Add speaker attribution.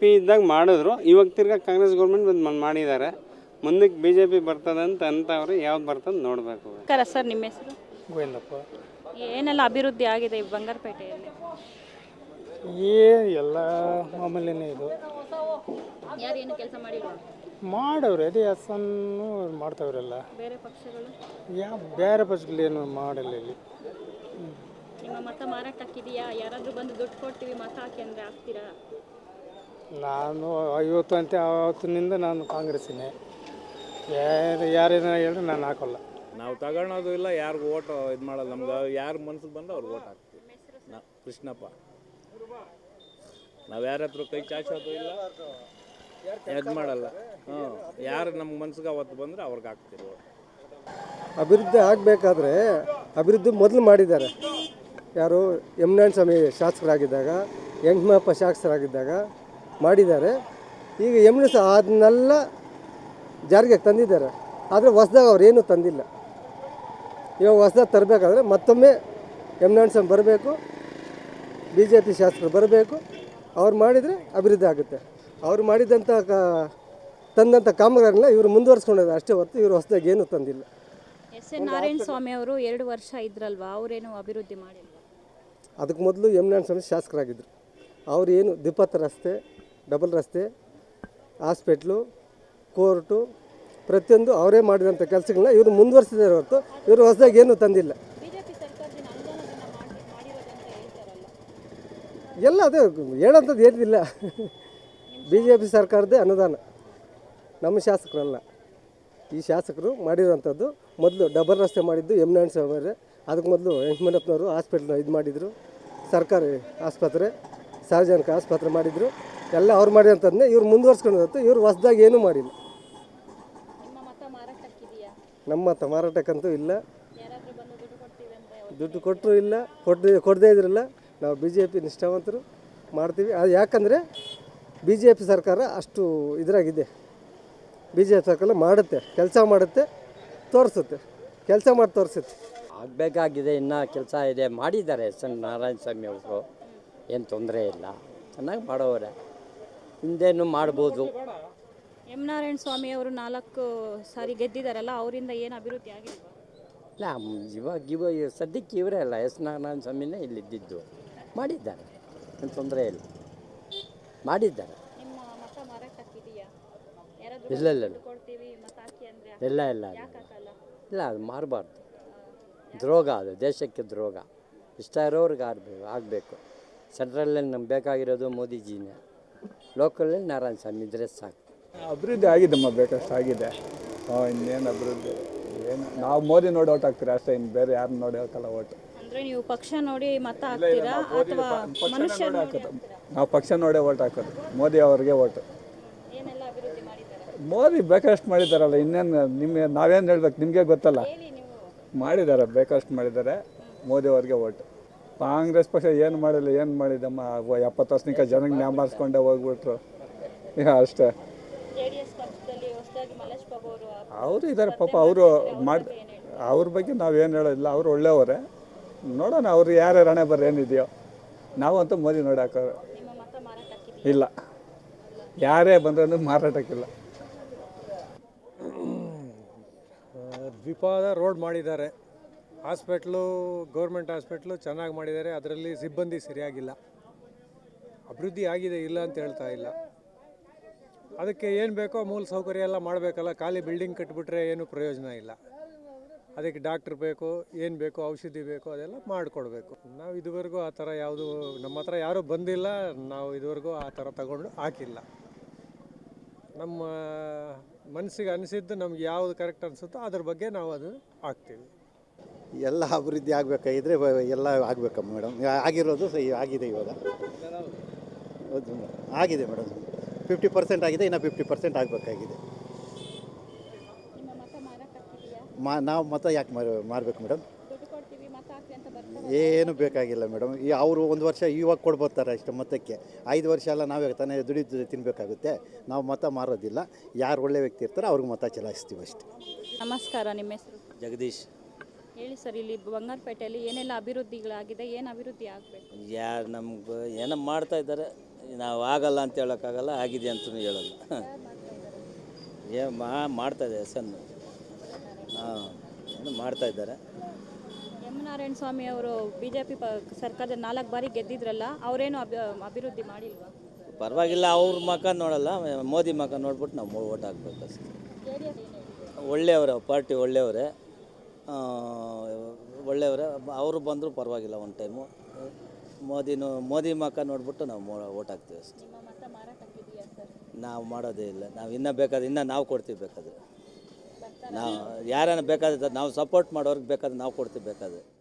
Speaker 1: P ಇದ್ದಾಗ ಮಾಡಿದ್ರು. ಇವಾಗ ತಿರ್ಗಾ ಕಾಂಗ್ರೆಸ್ ಗೌರ್ಮೆಂಟ್ ಬಂದು ಮಾಡಿದ್ದಾರೆ. ಮುಂದಕ್ಕೆ ಬಿ ಜೆ ಪಿ ಬರ್ತದೆ ಅಂತ ಅಂತವ್ರು ಯಾವ್ದು ಬರ್ತದೆ ನೋಡಬೇಕು.
Speaker 2: ನಮಸ್ಕಾರ ಸರ್ ನಿಮ್ಮ ಹೆಸರು?
Speaker 3: ಗೋವಿಂದಪ್ಪ.
Speaker 2: ಏನೆಲ್ಲ ಅಭಿವೃದ್ಧಿ ಆಗಿದೆ ಈ ಬಂಗಾರಪೇಟೆಯಲ್ಲಿ?
Speaker 3: ಏ ಎಲ್ಲ ಮಾಮೂಲಿನೇ ಇದು.
Speaker 2: ಯಾರು ಏನು ಕೆಲಸ ಮಾಡಿಲ್ಲ
Speaker 3: ಮಾಡವ್ರೆ ಅದೇ ಹಸನ್ನು ಮಾಡ್ತಾವ್ರೆಲ್ಲ.
Speaker 2: ಬೇರೆ ಪಕ್ಷಗಳು?
Speaker 3: ಯಾವ ಬೇರೆ ಪಕ್ಷಗಳು ಮಾಡಲ್ಲ ಇಲ್ಲಿ.
Speaker 2: ನಿಮ್ಮ ಮತ ಮಾರಾಟಕ್ಕಿದೆಯಾ? ಯಾರಾದರೂ ಬಂದು ದುಡ್ಡು ಕೊಡ್ತೀವಿ ಮತ ಹಾಕಿ ಅಂದರೆ ಹಾಕ್ತೀರಾ?
Speaker 3: ನಾನು ಐವತ್ತು ಅಂತ ಆವತ್ತಿನಿಂದ ನಾನು ಕಾಂಗ್ರೆಸ್ಸಿನೇ. ಯಾರು ಯಾರೇನ ಹೇಳಿದ್ರೆ ನಾನು ಹಾಕೋಲ್ಲ.
Speaker 4: ನಾವು ತಗೊಳೋದು ಇಲ್ಲ ಯಾರಿಗೂ ಓಟ್ ಇದು ಮಾಡಲ್ಲ. ನಮ್ಗೆ ಯಾರು ಮನ್ಸಿಗೆ ಬಂದ್ರೆ ಅವ್ರಿಗೆ ಓಟ್ ಹಾಕ್ತೀವಿ. ನಾ ಕೃಷ್ಣಪ್ಪ. ನಾವು ಯಾರ ಹತ್ರ ಕೈ ಚಾಚೋದು ಇಲ್ಲ. ಇದು ಮಾಡಲ್ಲ. ಹ್ಞೂ. ಯಾರು ನಮ್ಮ ಮನಸ್ಸಿಗೆ ಅವತ್ತು ಬಂದರೆ ಅವ್ರಿಗೆ ಹಾಕ್ತೀವಿ ಓಟ್.
Speaker 5: ಅಭಿವೃದ್ಧಿ ಆಗಬೇಕಾದ್ರೆ ಅಭಿವೃದ್ಧಿ ಮೊದಲು ಮಾಡಿದ್ದಾರೆ. ಯಾರು ಯಮುನಾಯಣ ಸ್ವಾಮಿ ಶಾಸಕರಾಗಿದ್ದಾಗ ಯಂಗ್ಮಪ್ಪ ಶಾಸಕರಾಗಿದ್ದಾಗ ಮಾಡಿದ್ದಾರೆ. ಈಗ ಸಹ ಅದನ್ನೆಲ್ಲ ಜಾರಿಗೆ ತಂದಿದ್ದಾರೆ. ಆದರೆ ಹೊಸ್ದಾಗ ಅವ್ರು ಏನೂ ತಂದಿಲ್ಲ. ಇವಾಗ ಹೊಸ್ದಾಗಿ ತರಬೇಕಾದ್ರೆ ಮತ್ತೊಮ್ಮೆ ಸ್ವಾಮಿ ಬರಬೇಕು. ಬಿ ಜೆ ಪಿ ಶಾಸಕರು ಬರಬೇಕು. ಅವ್ರು ಮಾಡಿದರೆ ಅಭಿವೃದ್ಧಿ ಆಗುತ್ತೆ. ಅವ್ರು ಮಾಡಿದಂಥ ಕ ತಂದಂಥ ಕಾಮಗಾರಿನ ಇವರು ಮುಂದುವರ್ಸ್ಕೊಂಡಿದ್ದಾರೆ. ಅಷ್ಟೇ ಹೊರತು ಇವರು ಹೊಸದಾಗಿ ಏನೂ ತಂದಿಲ್ಲ.
Speaker 2: ಎಸ್ ಎನ್ ನಾರಾಯಣ ಸ್ವಾಮಿ ಅವರು ಎರಡು ವರ್ಷ ಇದ್ರಲ್ವಾ? ಅವರೇನು ಅಭಿವೃದ್ಧಿ ಮಾಡಿಲ್ಲ?
Speaker 5: ಅದಕ್ಕೆ ಮೊದಲು ಯಮುನಾರಾಯಣ ಸ್ವಾಮಿ ಶಾಸಕರಾಗಿದ್ದರು ಅವರು ಏನು ದ್ವಿಪಥ ರಸ್ತೆ ಡಬಲ್ ರಸ್ತೆ ಹಾಸ್ಪಿಟ್ಲು ಕೋರ್ಟು ಪ್ರತಿಯೊಂದು ಅವರೇ ಮಾಡಿದಂಥ ಕೆಲಸಗಳನ್ನ ಇವರು ಮುಂದುವರಿಸಿದ್ದಾರೆ ಹೊರತು ಇವರು ಹೊಸದಾಗಿ ಏನೂ ತಂದಿಲ್ಲ. ಎಲ್ಲ ಅದೇ ಹೇಳೋಂಥದ್ದು ಏನಿಲ್ಲ. ಬಿ ಜೆ ಪಿ ಸರ್ಕಾರದೇ ಅನುದಾನ. ನಮ್ಮ ಶಾಸಕರಲ್ಲ. ಈ ಶಾಸಕರು ಮಾಡಿರೋಂಥದ್ದು ಮೊದಲು ಡಬಲ್ ರಸ್ತೆ ಮಾಡಿದ್ದು ಎಂ ಸ್ವಾಮಿ ಅವರೇ. ಅದಕ್ಕೆ ಮೊದಲು ವೆಂಕಟಪ್ಪನವರು ಹಾಸ್ಪಿಟ್ಲ್ನ ಇದು ಮಾಡಿದರು. ಸರ್ಕಾರಿ ಆಸ್ಪತ್ರೆ ಸಾರ್ವಜನಿಕ ಆಸ್ಪತ್ರೆ ಮಾಡಿದರು. ಎಲ್ಲ ಅವ್ರು ಮಾಡಿರೋಂಥದ್ದನ್ನೇ ಇವ್ರು ಮುಂದುವರ್ಸ್ಕೊಂಡು ಹೊರತು ಇವ್ರು ಹೊಸ್ದಾಗಿ ಏನೂ ಮಾಡಿಲ್ಲ.
Speaker 2: ನಿಮ್ಮ ಮತ
Speaker 5: ಮಾರಾಟಕ್ಕಂತೂ ಇಲ್ಲ.
Speaker 2: ಯಾರಾದರೂ ಬಂದು ದುಡ್ಡು ಕೊಡ್ತೀವಿ ಅಂತ
Speaker 5: ದುಡ್ಡು ಕೊಟ್ಟರು ಇಲ್ಲ ಕೊಟ್ಟು ಕೊಡದೇ ಇದ್ರಲ್ಲ. ನಾವು ಬಿ ಜೆ ಪಿ ನಿಷ್ಠಾವಂತರು ಮಾಡ್ತೀವಿ. ಅದು ಯಾಕಂದರೆ ಬಿ ಜೆ ಪಿ ಸರ್ಕಾರ ಅಷ್ಟು ಇದರಾಗಿದೆ. ಬಿ ಜೆ ಪಿ ಸರ್ಕಾರ ಮಾಡುತ್ತೆ ಕೆಲಸ ಮಾಡುತ್ತೆ ತೋರಿಸುತ್ತೆ ಕೆಲಸ ಮಾಡಿ ತೋರಿಸುತ್ತೆ.
Speaker 6: ಆಗಬೇಕಾಗಿದೆ ಇನ್ನೂ ಕೆಲಸ ಇದೆ. ಮಾಡಿದ್ದಾರೆ ಎಸ್ ಎನ್ ನಾರಾಯಣ ಸ್ವಾಮಿ ಅವರು. ಏನು ತೊಂದರೆ ಇಲ್ಲ. ಚೆನ್ನಾಗಿ ಮಾಡೋರೆ ಹಿಂದೇನು ಮಾಡ್ಬೋದು.
Speaker 2: ಎಂ ನಾರಾಯಣ ಸ್ವಾಮಿ ಅವರು ನಾಲ್ಕು ಸಾರಿ ಗೆದ್ದಿದ್ದಾರಲ್ಲ ಅವರಿಂದ ಏನು ಅಭಿವೃದ್ಧಿ ಆಗಿಲ್ಲ
Speaker 6: ಇಲ್ಲ ಇವಾಗ ಇವಾಗ ಸದ್ಯಕ್ಕೆ ಇವರೇ ಅಲ್ಲ ಎಸ್ ನಾರಾಯಣ ಸ್ವಾಮಿನೇ ಇಲ್ಲಿದ್ದಿದ್ದು. ಮಾಡಿದ್ದಾರೆ ಏನು ತೊಂದರೆ ಇಲ್ಲ. ಮಾಡಿದ್ದಾರೆ.
Speaker 2: ನಿಮ್ಮ ಮತ ಮಾರಾಟಕ್ಕಿದೆಯಾ? ಯಾರಾದರೂ
Speaker 6: ಇಲ್ಲ ಇಲ್ಲ ಇಲ್ಲ.
Speaker 2: ಕೊಡ್ತೀವಿ ಮತ ಹಾಕಿ ಅಂದರೆ
Speaker 6: ಇಲ್ಲ ಇಲ್ಲ ಇಲ್ಲ.
Speaker 2: ಹಾಕಲ್ಲ?
Speaker 6: ಇಲ್ಲ ಅದು ಮಾರಬಾರ್ದು. ದ್ರೋಗ ಅದು ದೇಶಕ್ಕೆ ದ್ರೋಗ. ಇಷ್ಟ ಇರೋರ್ಗೆ ಆಗಬೇಕು ಆಗಬೇಕು. ಸೆಂಟ್ರಲಲ್ಲಿ ನಮ್ಗೆ ಬೇಕಾಗಿರೋದು ಮೋದಿಜಿನೇ. ಲೋಕಲಲ್ಲಿ ನಾರಾಯಣ ಸ್ವಾಮಿ ಇದ್ರೆ ಸಾಕು.
Speaker 7: ಅಭಿವೃದ್ಧಿ ಆಗಿದ್ದಮ್ಮ ಬೇಕಷ್ಟು ಆಗಿದೆ. ಹಾಂ ಇನ್ನೇನು ಅಭಿವೃದ್ಧಿ? ಏನು? ನಾವು ಮೋದಿ ನೋಡಿ ಓಟ್ ಆಗ್ತೀರಾ ಅಷ್ಟೇ ಇನ್ನು ಬೇರೆ ಯಾರು ನೋಡಿ ಹಾಕಲ್ಲ ಓಟ್
Speaker 2: ಅಂದ್ರೆ ನೀವು ಪಕ್ಷ ನೋಡಿ ಮತ ಹಾಕ್ತೀರಾ ಅಥವಾ ಮನುಷ್ಯ ನೋಡಿ ಹಾಕ್ತೀರಾ?
Speaker 7: ನಾವು ಪಕ್ಷ ನೋಡೇ ಓಟ್ ಹಾಕೋದು. ಮೋದಿ ಅವ್ರಿಗೆ ಓಟ್
Speaker 2: ಏನೆಲ್ಲ ಅಭಿವೃದ್ಧಿ ಮಾಡಿದ್ದಾರೆ?
Speaker 7: ಮೋದಿ ಬೇಕಷ್ಟು ಮಾಡಿದಾರಲ್ಲ ಇನ್ನೇನು ನಿಮಗೆ ನಾವೇನು ಹೇಳ್ಬೇಕು ನಿಮಗೆ ಗೊತ್ತಲ್ಲ?
Speaker 2: ಹೇಳಿ ನೀವು.
Speaker 7: ಮಾಡಿದ್ದಾರೆ ಬೇಕಷ್ಟು ಮಾಡಿದ್ದಾರೆ ಮೋದಿ ಅವ್ರಿಗೆ ಓಟು ಕಾಂಗ್ರೆಸ್ ಪಕ್ಷ ಏನು ಮಾಡಿಲ್ಲ ಏನು ಮಾಡಿದಮ್ಮ ಎಪ್ಪತ್ತು ವರ್ಷನಿಕ ಜನಕ್ಕೆ ನ್ಯಾಮಾರಿಸ್ಕೊಂಡೆ ಹೋಗ್ಬಿಟ್ರು. ಈಗ ಅಷ್ಟೇ.
Speaker 2: ಅವರು
Speaker 7: ಇದ್ದಾರೆ ಪಾಪ ಅವರು ಮಾಡಿ ಅವ್ರ ಬಗ್ಗೆ ನಾವೇನು ಹೇಳೋದಿಲ್ಲ ಅವ್ರು ಒಳ್ಳೆಯವರೇ. ನೋಡೋಣ ಅವ್ರು ಯಾರ್ಯಾರು ಹಣೆ ಬರ್ರಿ ಏನಿದೆಯೋ. ನಾವಂತೂ ಮೋದಿ ನೋಡಿ ಹಾಕೋರು
Speaker 2: ನಿಮ್ಮ ಮತ ಮಾರಾಟಕ್ಕಿದೆ
Speaker 7: ಇಲ್ಲ. ಯಾರೇ ಬಂದ್ರೂ ಮಾರಾಟಕ್ಕಿಲ್ಲ.
Speaker 8: ದ್ವಿಪಾದ ರೋಡ್ ಮಾಡಿದ್ದಾರೆ. ಹಾಸ್ಪಿಟ್ಲು, ಗೌರ್ಮೆಂಟ್ ಹಾಸ್ಪಿಟ್ಲು ಚೆನ್ನಾಗಿ ಮಾಡಿದ್ದಾರೆ. ಅದರಲ್ಲಿ ಸಿಬ್ಬಂದಿ ಸರಿಯಾಗಿಲ್ಲ. ಅಭಿವೃದ್ಧಿ ಆಗಿದೆ, ಇಲ್ಲ ಅಂತ ಹೇಳ್ತಾ ಇಲ್ಲ. ಅದಕ್ಕೆ ಏನು ಬೇಕೋ ಮೂಲ ಸೌಕರ್ಯ ಎಲ್ಲ ಮಾಡಬೇಕಲ್ಲ. ಖಾಲಿ ಬಿಲ್ಡಿಂಗ್ ಕಟ್ಬಿಟ್ರೆ ಏನು ಪ್ರಯೋಜನ ಇಲ್ಲ. ಅದಕ್ಕೆ ಡಾಕ್ಟ್ರ್ ಬೇಕು, ಏನು ಬೇಕು, ಔಷಧಿ ಬೇಕು, ಅದೆಲ್ಲ ಮಾಡಿಕೊಡ್ಬೇಕು. ನಾವು ಇದುವರೆಗೂ ಆ ಥರ ಯಾವುದು, ನಮ್ಮ ಹತ್ರ ಯಾರೂ ಬಂದಿಲ್ಲ. ನಾವು ಇದುವರೆಗೂ ಆ ಥರ ತಗೊಂಡು ಹಾಕಿಲ್ಲ. ನಮ್ಮ ಮನಸ್ಸಿಗೆ ಅನಿಸಿದ್ದು ನಮ್ಗೆ ಯಾವುದು ಕರೆಕ್ಟ್ ಅನಿಸುತ್ತೋ ಅದ್ರ ಬಗ್ಗೆ ನಾವು ಅದು ಹಾಕ್ತೀವಿ.
Speaker 9: ಎಲ್ಲ ಅಭಿವೃದ್ಧಿ ಆಗಬೇಕಾಗಿದ್ರೆ ಎಲ್ಲ ಆಗಬೇಕಮ್ಮ ಮೇಡಮ್. ಆಗಿರೋದು ಸಹ ಆಗಿದೆ ಇವಾಗ. ಹೌದು ಮೇಡಮ್. ಆಗಿದೆ ಮೇಡಮ್. ಫಿಫ್ಟಿ ಪರ್ಸೆಂಟ್ ಆಗಿದೆ ಇನ್ನು ಫಿಫ್ಟಿ ಪರ್ಸೆಂಟ್ ಆಗಬೇಕಾಗಿದೆ.
Speaker 2: ನಿಮ್ಮ ಮತ ಮಾರಾಟಕ್ಕಿದೆಯಾ
Speaker 9: ಮಾ ನಾವು ಮತ ಯಾಕೆ ಮಾರ ಮಾರಬೇಕು ಮೇಡಮ್?
Speaker 2: ದುಡ್ಡು ಕೊಡ್ತೀವಿ ಮತ ಹಾಕಿ ಅಂತ ಬರ್ತಾರೆ
Speaker 9: ಏನು ಬೇಕಾಗಿಲ್ಲ ಮೇಡಮ್. ಈ ಅವರು ಒಂದು ವರ್ಷ ಇವಾಗ ಕೊಡ್ಬೋತಾರೆ ಅಷ್ಟು ಮತಕ್ಕೆ. ಐದು ವರ್ಷ ಎಲ್ಲ ನಾವೇ ತಾನೇ ದುಡಿದು ತಿನ್ನಬೇಕಾಗುತ್ತೆ ನಾವು ಮತ ಮಾರೋದಿಲ್ಲ. ಯಾರು ಒಳ್ಳೆ ವ್ಯಕ್ತಿ ಇರ್ತಾರೋ ಅವ್ರಿಗೆ ಮತ ಚಲಾಯಿಸ್ತೀವಿ ಅಷ್ಟೇ.
Speaker 2: ನಮಸ್ಕಾರ ನಿಮ್ಮ ಹೆಸರು?
Speaker 10: ಜಗದೀಶ್.
Speaker 2: ಹೇಳಿ ಸರ್ ಇಲ್ಲಿ ಬಂಗಾರಪೇಟೆಯಲ್ಲಿ ಏನೆಲ್ಲ ಅಭಿವೃದ್ಧಿಗಳಾಗಿದೆ ಏನು ಅಭಿವೃದ್ಧಿ ಆಗಬೇಕು?
Speaker 10: ಯಾರು ನಮ್ಗೆ ಏನೋ ಮಾಡ್ತಾ ಇದ್ದಾರೆ. ನಾವು ಆಗಲ್ಲ ಅಂತ ಹೇಳೋಕ್ಕಾಗಲ್ಲ ಆಗಿದೆ ಅಂತಲೂ ಹೇಳಲ್ಲ. ಏ ಮಾ ಮಾಡ್ತಾ ಇದೆ ಸನ್ ಹಾಂ ಏನು ಮಾಡ್ತಾ ಇದ್ದಾರೆ.
Speaker 2: ಎಂ ನಾರಾಯಣ ಸ್ವಾಮಿ ಅವರು ಬಿ ಜೆ ಪಿ ಸರ್ಕಾರದ ನಾಲ್ಕು ಬಾರಿ ಗೆದ್ದಿದ್ರಲ್ಲ ಅವರೇನು ಅಭಿ ಅಭಿವೃದ್ಧಿ ಮಾಡಿಲ್ವಾ?
Speaker 10: ಪರವಾಗಿಲ್ಲ ಅವ್ರ ಮಕ ನೋಡಲ್ಲ ಮೋದಿ ಮಕ ನೋಡ್ಬಿಟ್ಟು ನಾವು ಓಟ್ ಹಾಕ್ಬೇಕು ಅಷ್ಟೇ. ಒಳ್ಳೆಯವರ ಪಾರ್ಟಿ ಒಳ್ಳೆಯವರೇ. ಒಳ್ಳೆಯವರೇ ಅವರು ಬಂದರೂ ಪರವಾಗಿಲ್ಲ ಒಂದು ಟೈಮು. ಮೋದಿನೂ ಮೋದಿ ಮಕ್ಕ ನೋಡ್ಬಿಟ್ಟು ನಾವು ಮೋ ಓಟ್ ಹಾಕ್ತೀವಿ ಅಷ್ಟೇ. ನಾವು ಮಾಡೋದೇ ಇಲ್ಲ. ನಾವು ಇನ್ನೂ ಬೇಕಾದ್ರೆ ಇನ್ನೂ ನಾವು ಕೊಡ್ತೀವಿ ಬೇಕಾದ್ರೆ. ನಾವು ಯಾರನ್ನ ಬೇಕಾದ್ರೆ ನಾವು ಸಪೋರ್ಟ್ ಮಾಡೋರ್ಗೆ ಬೇಕಾದ್ರೆ ನಾವು ಕೊಡ್ತೀವಿ ಬೇಕಾದ್ರೆ.